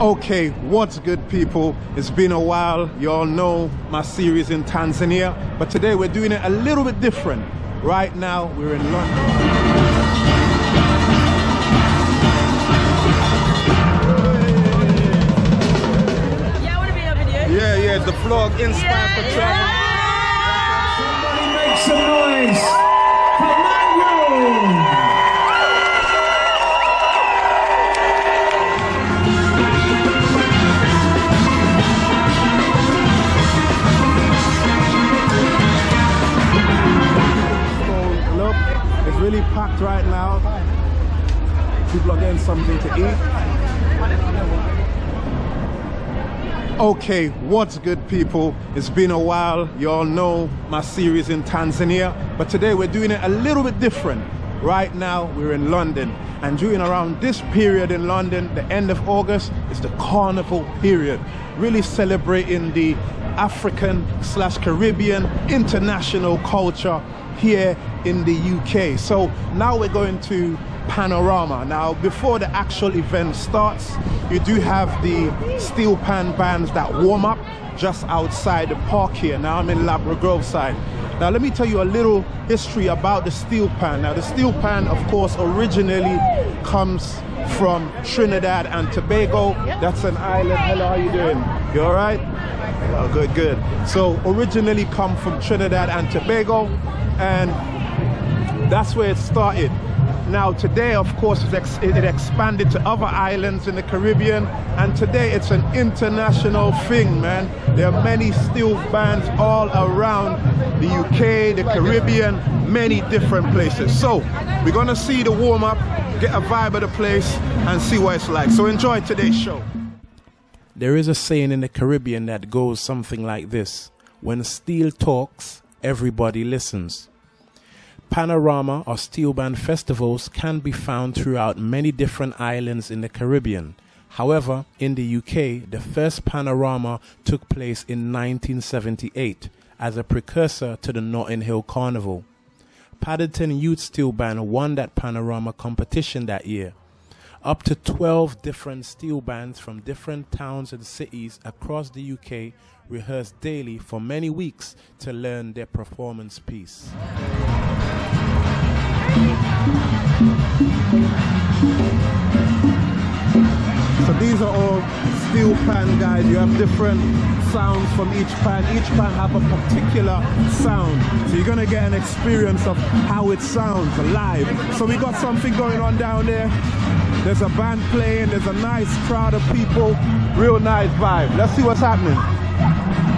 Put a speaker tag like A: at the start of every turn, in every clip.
A: Okay, what's good, people? It's been a while. You all know my series in Tanzania, but today we're doing it a little bit different. Right now, we're in London.
B: Yeah, I want to be in a.
A: Yeah, yeah, the vlog inspired for travel.
C: Somebody make some noise for Manuel!
A: Really packed right now. People are getting something to eat. Okay, what's good, people? It's been a while. You all know my series in Tanzania, but today we're doing it a little bit different. Right now, we're in London, and during around this period in London, the end of August, is the carnival period, really celebrating the African slash Caribbean international culture here in the UK. So now we're going to Panorama. Now, before the actual event starts, you do have the steel pan bands that warm up just outside the park here. Now I'm in Ladbroke Grove side. Now let me tell you a little history about the steel pan. Now the steel pan, of course, originally comes from Trinidad and Tobago. That's an island. Hello, how are you doing? You all right? Oh, good, good. So originally come from Trinidad and Tobago, and that's where it started. Now today, of course, it, ex- it expanded to other islands in the Caribbean, and today it's an international thing, man. There are many steel bands all around the UK, the Caribbean, many different places. So we're gonna see the warm up, get a vibe of the place, and see what it's like. So enjoy today's show. There is a saying in the Caribbean that goes something like this When steel talks, everybody listens. Panorama or steel band festivals can be found throughout many different islands in the Caribbean. However, in the UK, the first Panorama took place in 1978 as a precursor to the Notting Hill Carnival. Paddington Youth Steel Band won that Panorama competition that year. Up to 12 different steel bands from different towns and cities across the UK rehearsed daily for many weeks to learn their performance piece. So these are all steel pan guys. You have different sounds from each pan. Each pan have a particular sound. So you're gonna get an experience of how it sounds live. So we got something going on down there. There's a band playing, there's a nice crowd of people, real nice vibe. Let's see what's happening.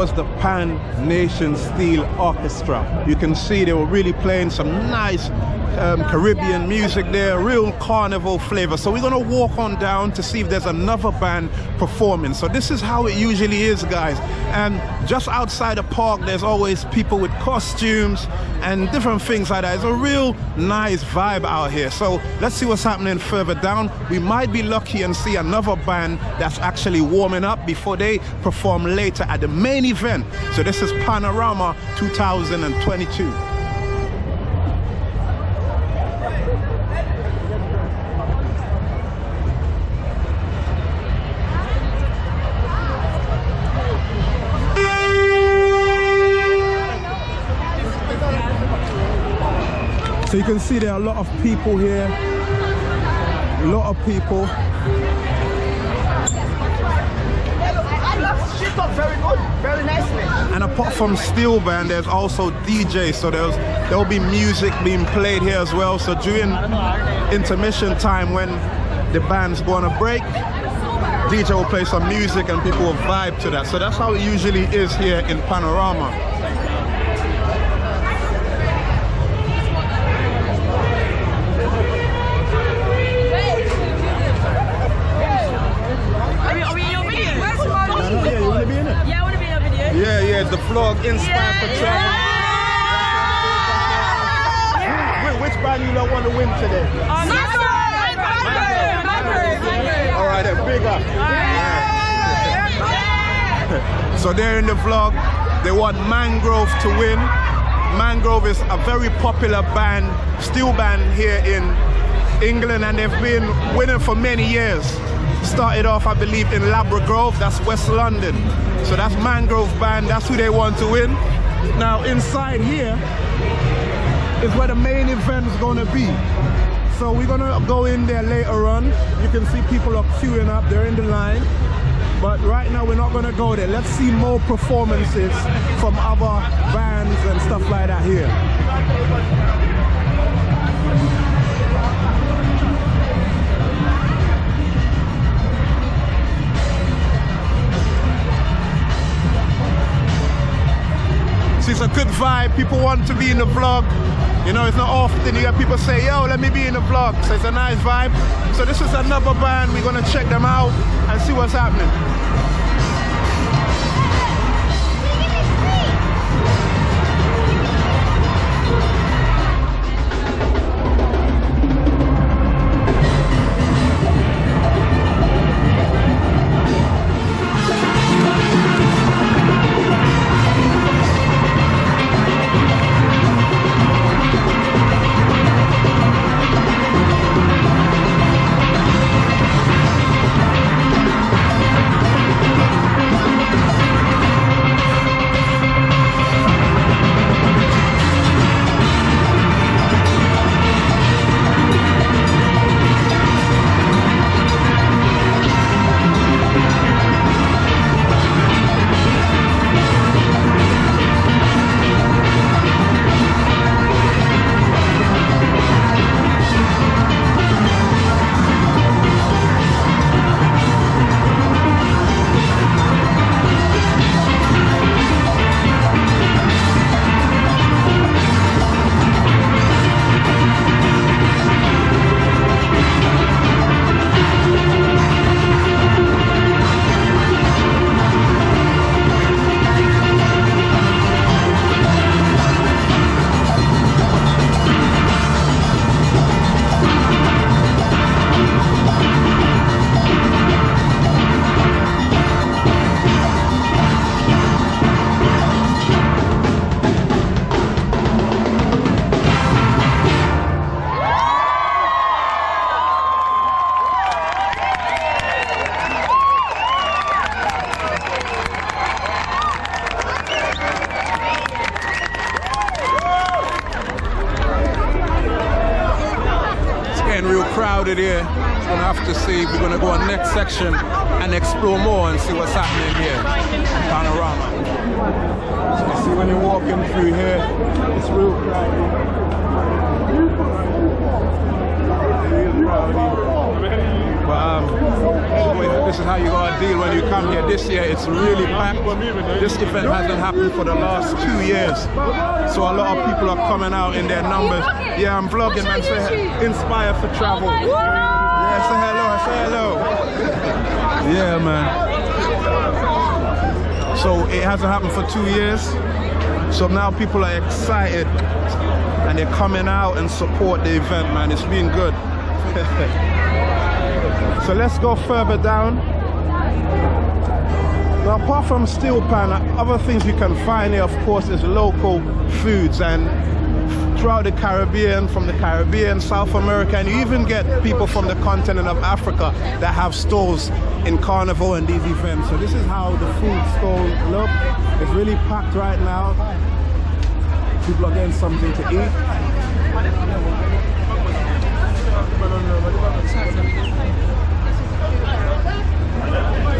A: Was the Pan Nation Steel Orchestra. You can see they were really playing some nice um, Caribbean music there, real carnival flavor. So we're gonna walk on down to see if there's another band performing. So this is how it usually is, guys. And just outside the park, there's always people with costumes and different things like that. It's a real nice vibe out here. So let's see what's happening further down. We might be lucky and see another band that's actually warming up before they perform later at the main event. So this is Panorama 2022. You can see there are a lot of people here. A lot of people.
D: Very good, very.
A: And apart from steel band, there's also DJ. So there's there'll be music being played here as well. So during intermission time when the band's going to break, DJ will play some music and people will vibe to that. So that's how it usually is here in Panorama.
B: Are we, are we in your video?
A: Yeah, you want to be in it?
B: Yeah, I want to be in your video.
A: Yeah, yeah, the vlog Inspired for Travel. Wh- Which band you don't want to win today?
B: Um, Mangrove! Mangrove! Mangrove! Mangrove!
A: All right, then, big up. So they're in the vlog. They want Mangrove to win. Mangrove is a very popular band, steel band here in England, and they've been winning for many years. Started off, I believe, in Ladbroke Grove, that's West London. So that's Mangrove band, that's who they want to win. Now inside here is where the main event is gonna be. So we're gonna go in there later on. You can see people are queuing up, they're in the line. But right now we're not gonna go there. Let's see more performances from other bands and stuff like that here. It's a good vibe. People want to be in the vlog. You know, it's not often you hear people say, yo, let me be in the vlog. So it's a nice vibe. So this is another band. We're gonna check them out and see what's happening. Um, this is how you gotta deal when you come here. This year it's really packed. This event hasn't happened for the last two years. So a lot of people are coming out in their numbers. Yeah, I'm vlogging, man. Say inspire for travel. Yeah, say hello, say hello. Yeah, man. So it hasn't happened for two years. So now people are excited and they're coming out and support the event, man. It's been good. so let's go further down. Now, apart from steel pan, other things you can find here, of course, is local foods and throughout the Caribbean, from the Caribbean, South America, and you even get people from the continent of Africa that have stalls in Carnival and these events. So this is how the food stall look. It's really packed right now. People are getting something to eat.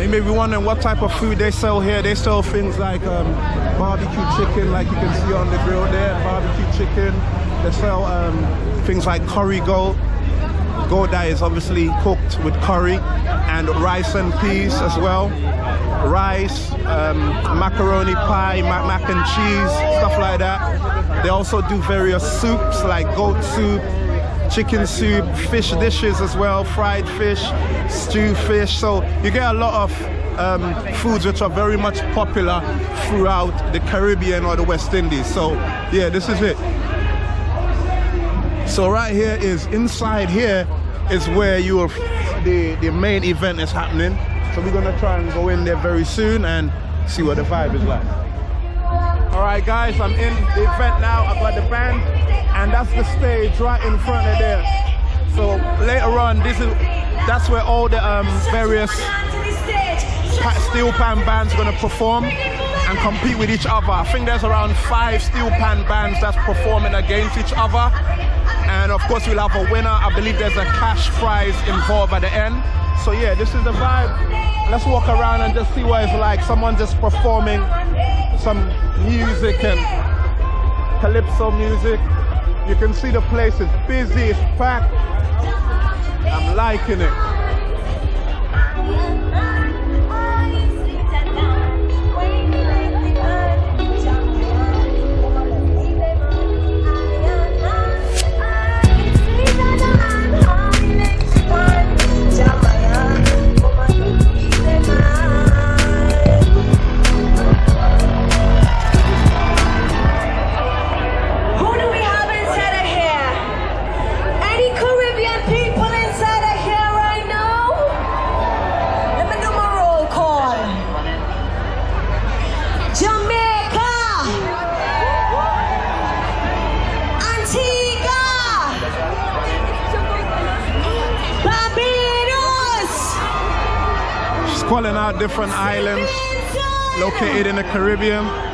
A: You may be wondering what type of food they sell here. They sell things like um, barbecue chicken, like you can see on the grill there, barbecue chicken. They sell um, things like curry goat. Goat that is obviously cooked with curry and rice and peas as well. Rice, um, macaroni pie, mac, mac and cheese, stuff like that. They also do various soups like goat soup, chicken soup, fish dishes as well, fried fish, stew fish. So you get a lot of um, foods which are very much popular throughout the Caribbean or the West Indies. So yeah, this is it. So right here is inside here is where you the the main event is happening. So we're gonna try and go in there very soon and see what the vibe is like. All right, guys, I'm in the event now. I've got the band, and that's the stage right in front of there. So later on, this is that's where all the um, various steel pan bands are gonna perform and compete with each other. I think there's around five steel pan bands that's performing against each other. And of course, we'll have a winner. I believe there's a cash prize involved at the end. So yeah, this is the vibe. Let's walk around and just see what it's like. Someone just performing some music and calypso music. You can see the place is busy, it's packed. I'm liking it. Calling out different islands located in the Caribbean.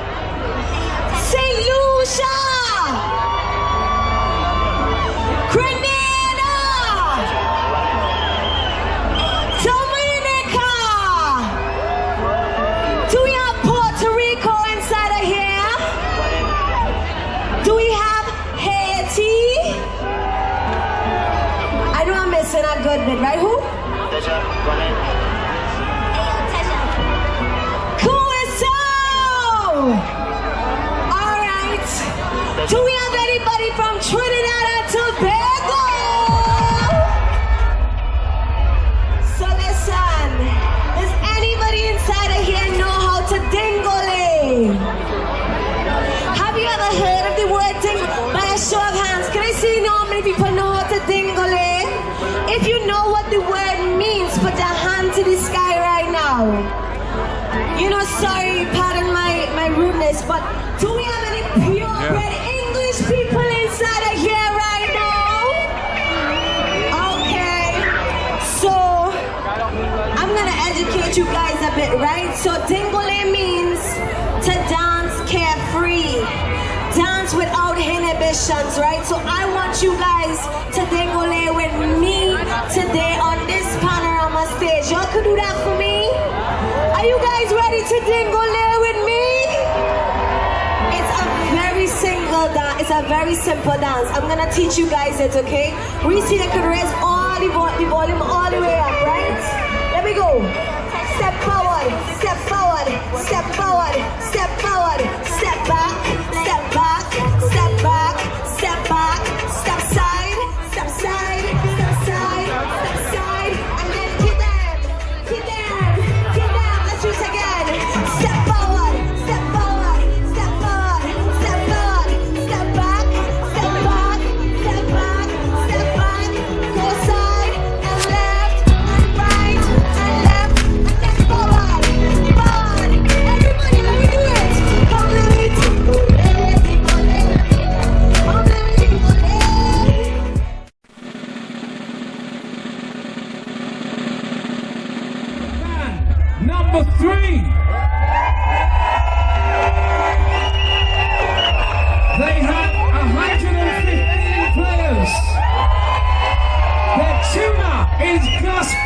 B: you guys a bit, right? So tingole means to dance carefree, dance without inhibitions, right? So I want you guys to tingole with me today on this panorama stage. Y'all could do that for me? Are you guys ready to tingole with me? It's a very single dance, it's a very simple dance. I'm gonna teach you guys it, okay? We see could raise all the, vo the volume all the way up, right? Let me go.
C: 我下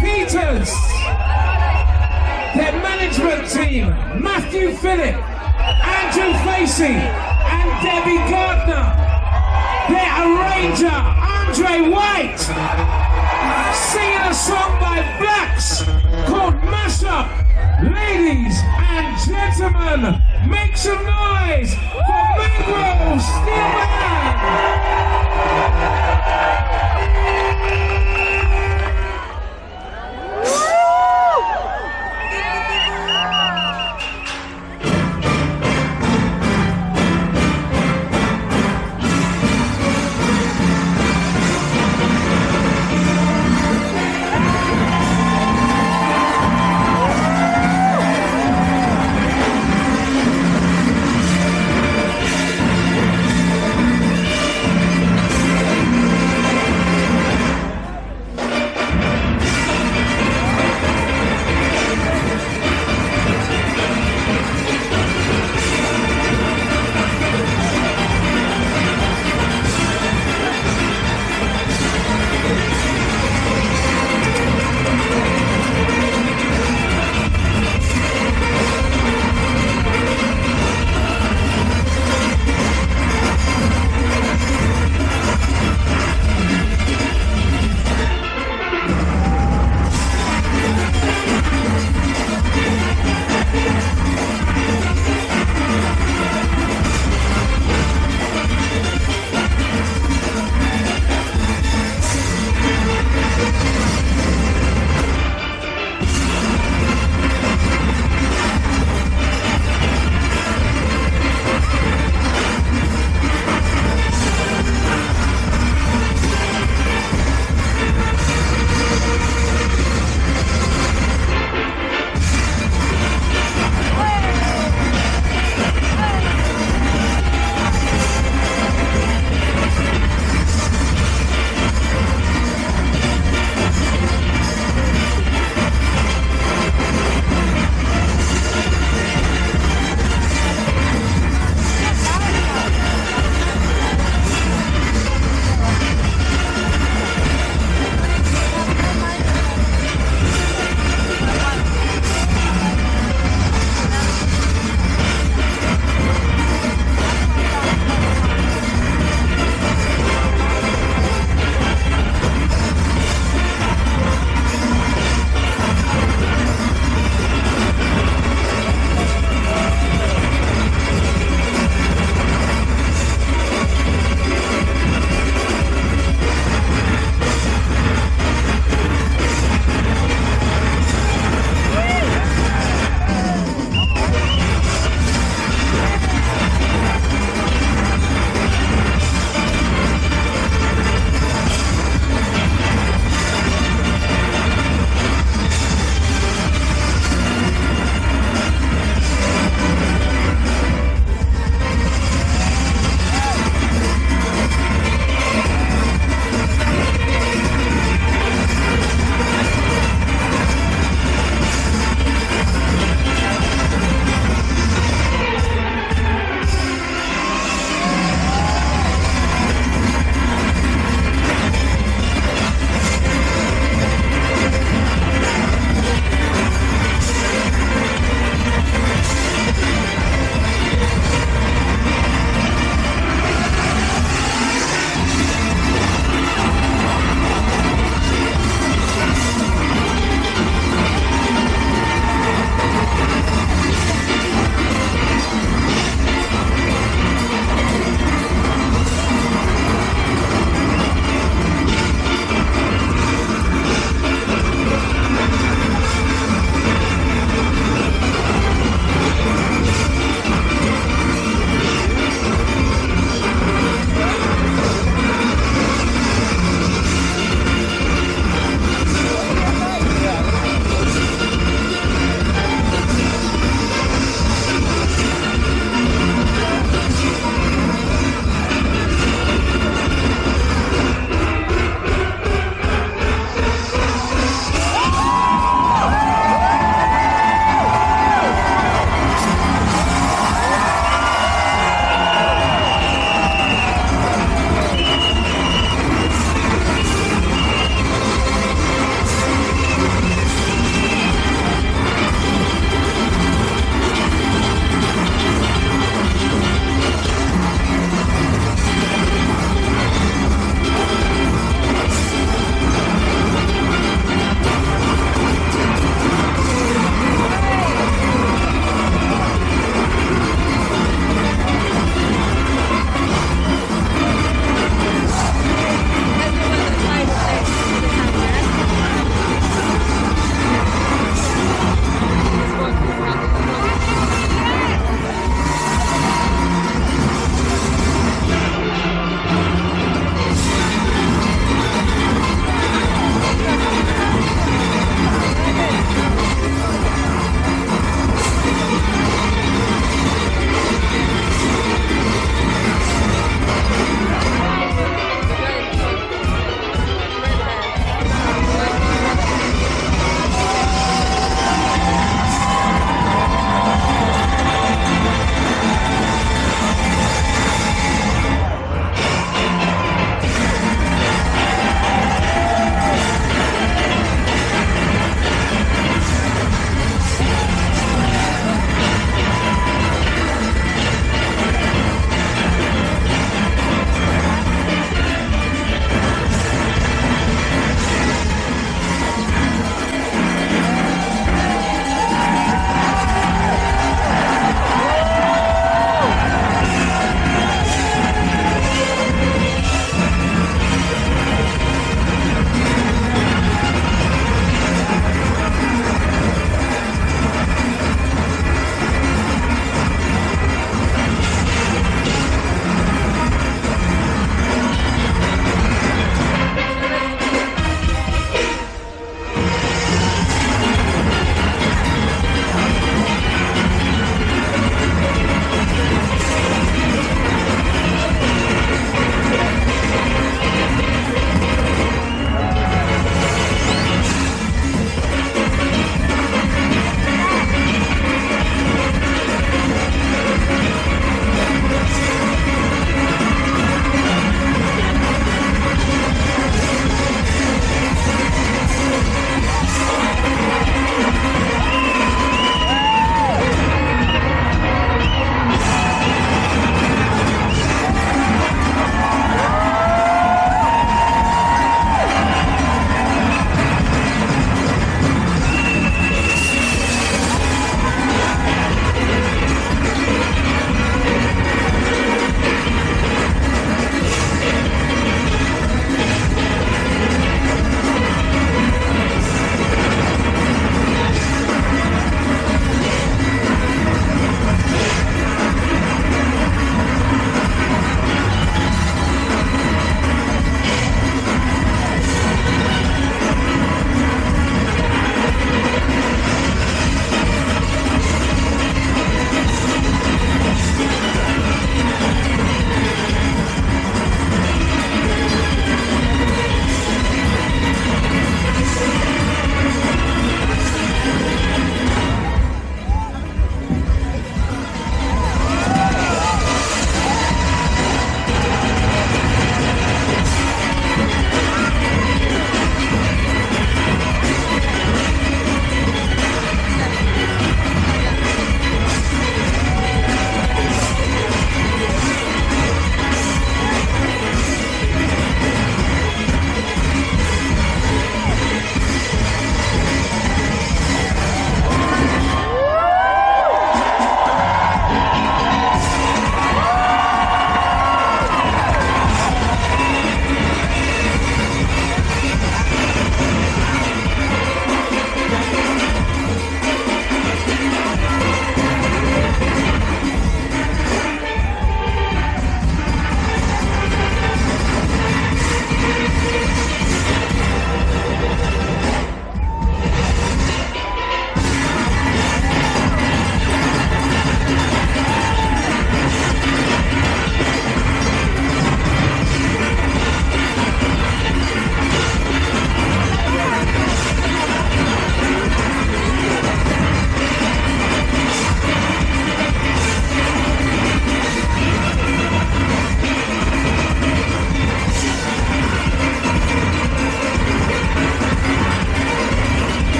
C: Peters, their management team, Matthew Phillip, Andrew Facey, and Debbie Gardner, their arranger, Andre White, singing a song by Blaxx called Mashup. Ladies and gentlemen, make some noise for Mangrove Steelband!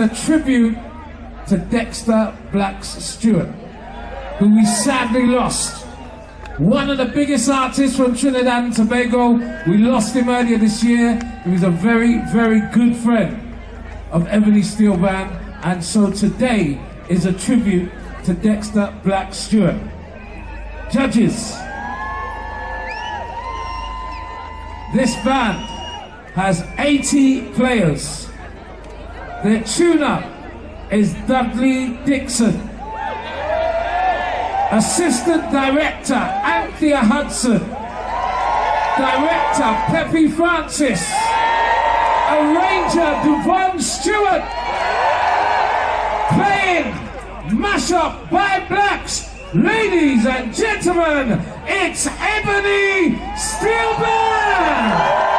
C: A tribute to Dexter Blaxx Stewart, who we sadly lost. One of the biggest artists from Trinidad and Tobago. We lost him earlier this year. He was a very, very good friend of Ebony Steel Band. And so today is a tribute to Dexter Black Stewart. Judges, this band has 80 players. Their tuner is Dudley Dixon. Assistant Director Anthea Hudson. Director Peppy Francis. Arranger Devon Stewart. Playing Mashup by Blaxx. Ladies and gentlemen, it's Ebony Steelband!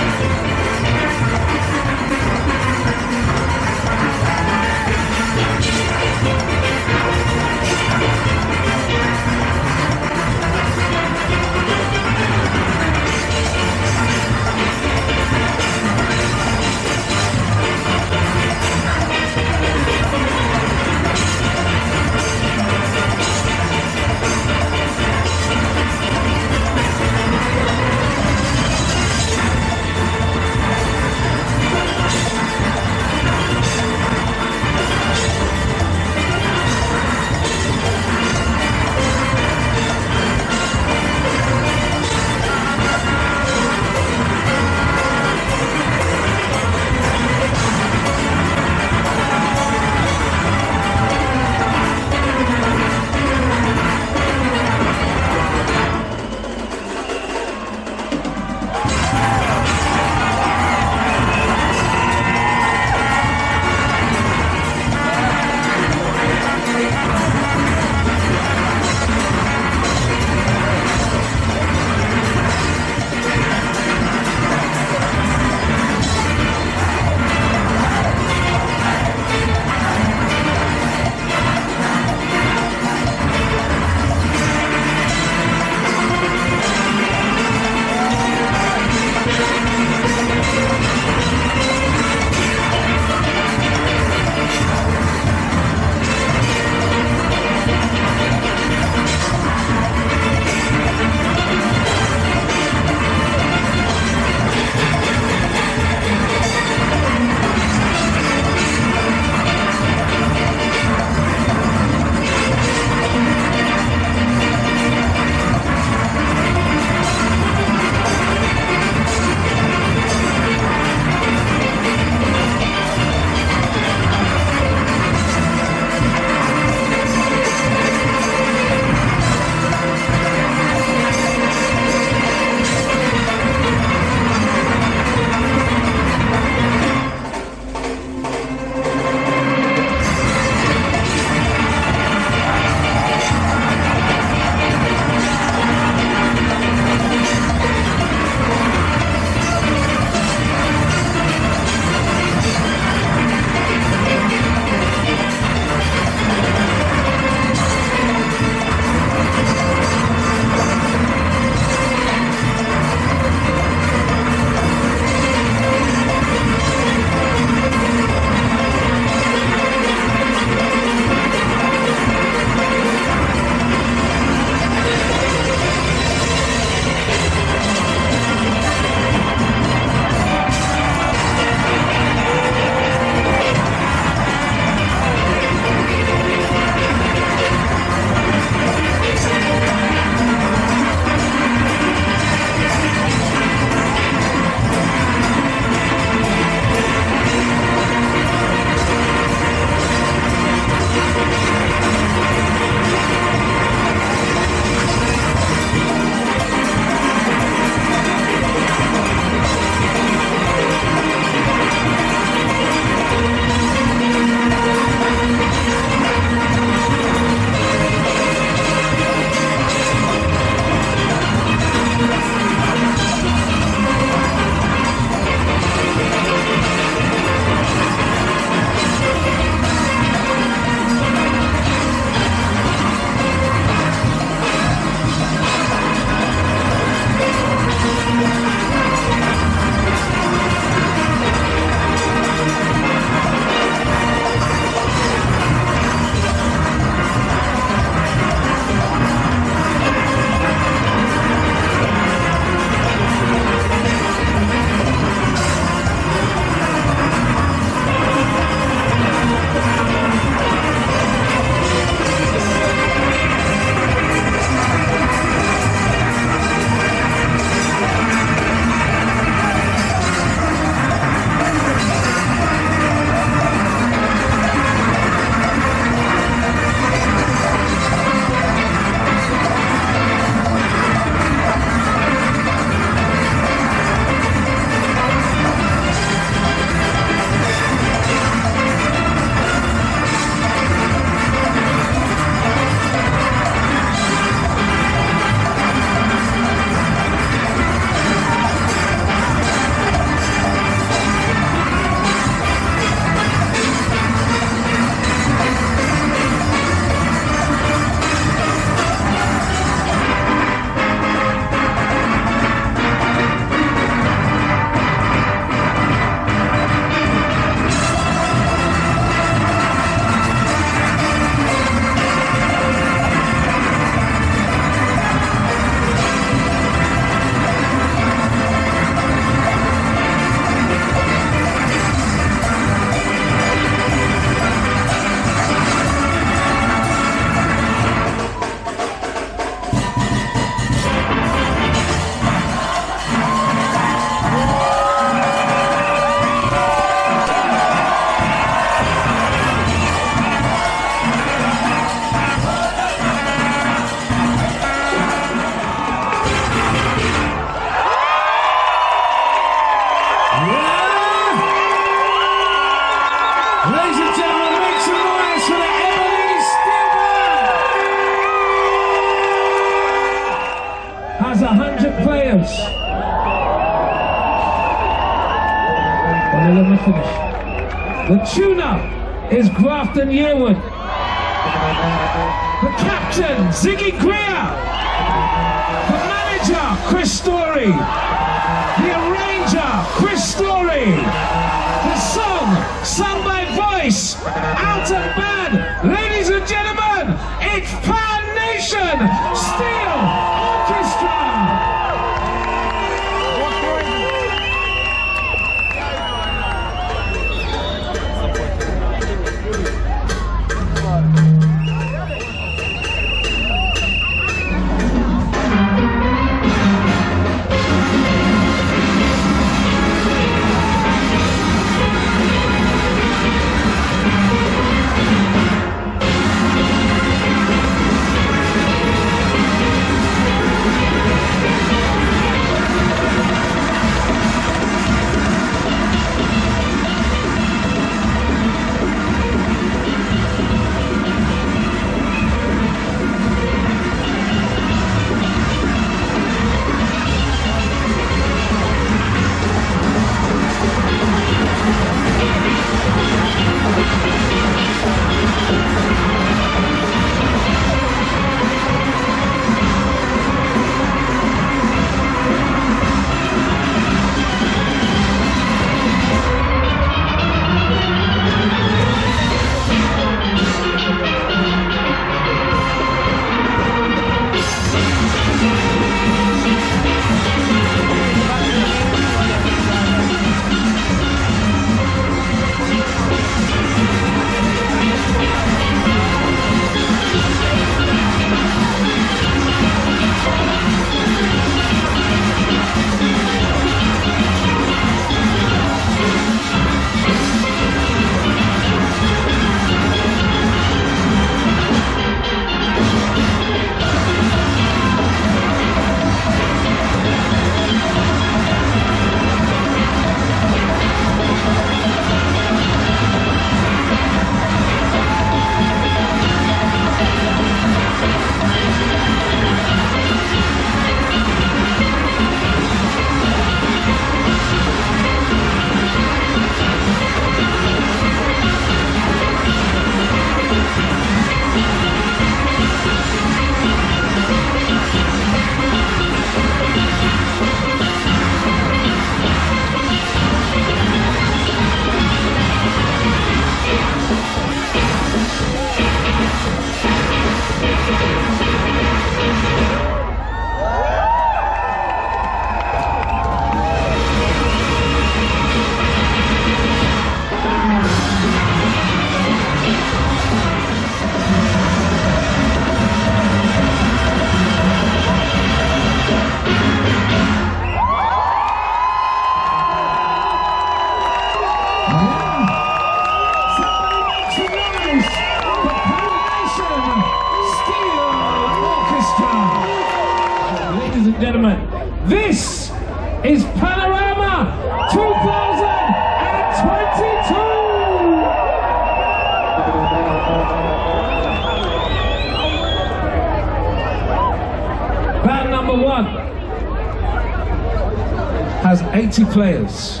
C: 80 players.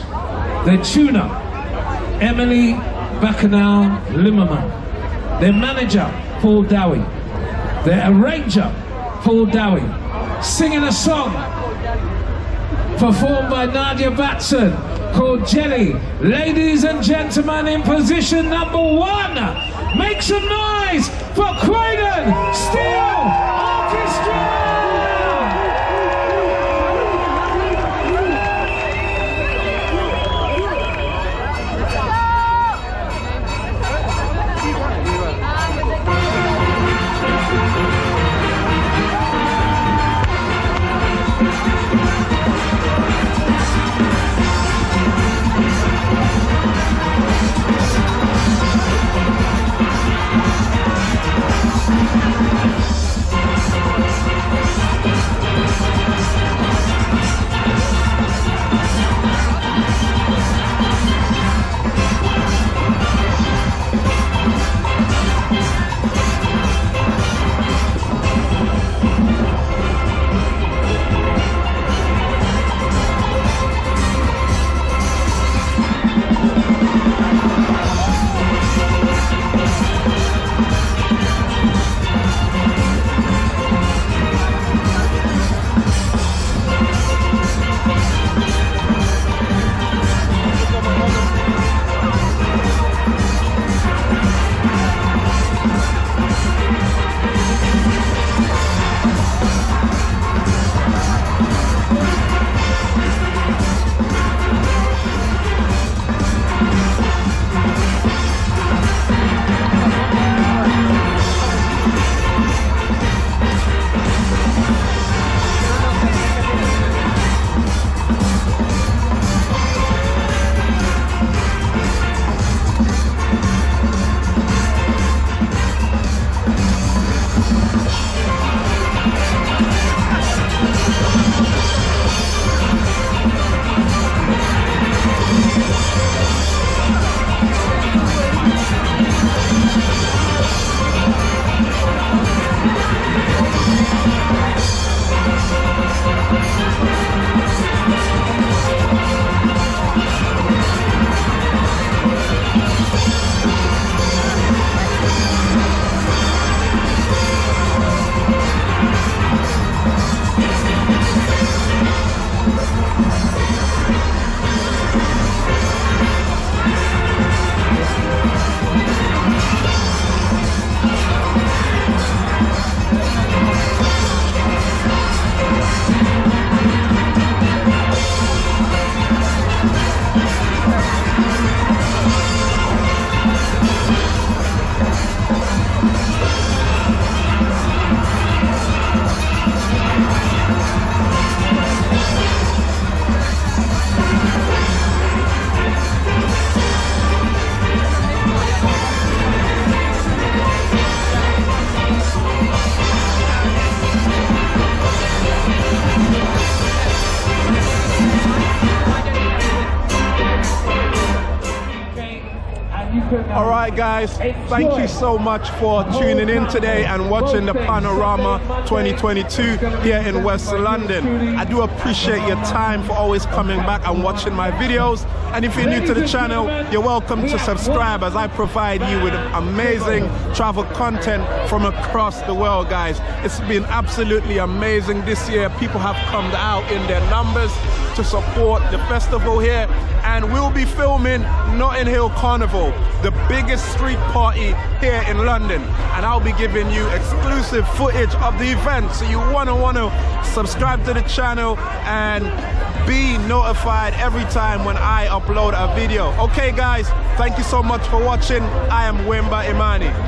C: Their tuner, Emily Bacchanal Limmerman. Their manager, Paul Dowie. Their arranger, Paul Dowie. Singing a song performed by Nadia Batson called Jelly. Ladies and gentlemen, in position number one, make some noise for Croydon Steel Orchestra!
A: Guys. Thank you so much for tuning in today and watching the Panorama 2022 here in West London. I do appreciate your time for always coming back and watching my videos. And if you're new to the channel, you're welcome to subscribe as I provide you with amazing travel content from across the world, guys. It's been absolutely amazing this year. People have come out in their numbers to support the festival here and we'll be filming Notting Hill Carnival, the biggest street party here in London. And I'll be giving you exclusive footage of the event. So you wanna wanna subscribe to the channel and be notified every time when I upload a video. Okay guys, thank you so much for watching. I am Wemba Imani.